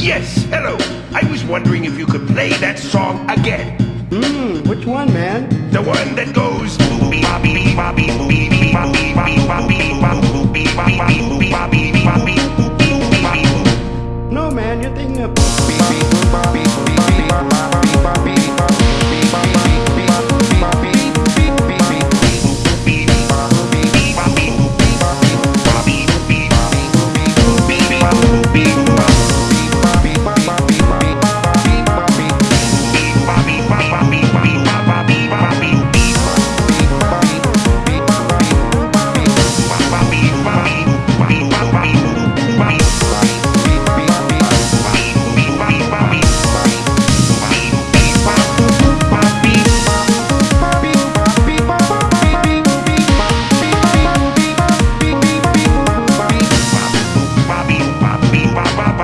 Yes, hello. I was wondering if you could play that song again. Hmm, which one, man? The one that goes. No, man, you're thinking Bye.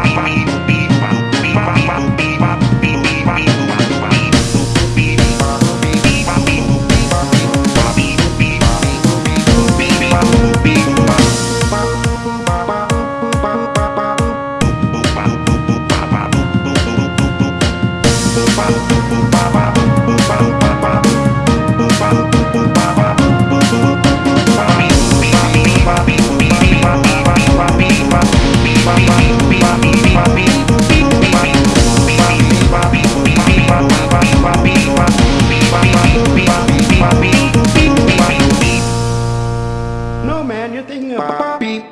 Beep,